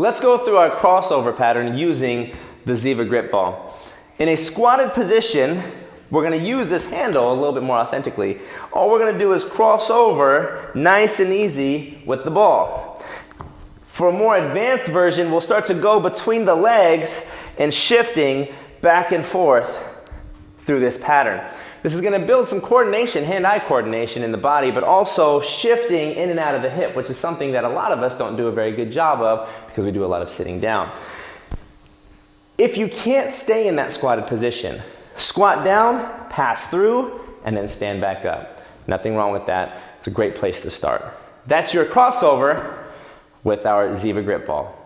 Let's go through our crossover pattern using the Ziva grip ball. In a squatted position, we're gonna use this handle a little bit more authentically. All we're gonna do is cross over nice and easy with the ball. For a more advanced version, we'll start to go between the legs and shifting back and forth through this pattern. This is gonna build some coordination, hand-eye coordination in the body, but also shifting in and out of the hip, which is something that a lot of us don't do a very good job of because we do a lot of sitting down. If you can't stay in that squatted position, squat down, pass through, and then stand back up. Nothing wrong with that. It's a great place to start. That's your crossover with our Ziva grip ball.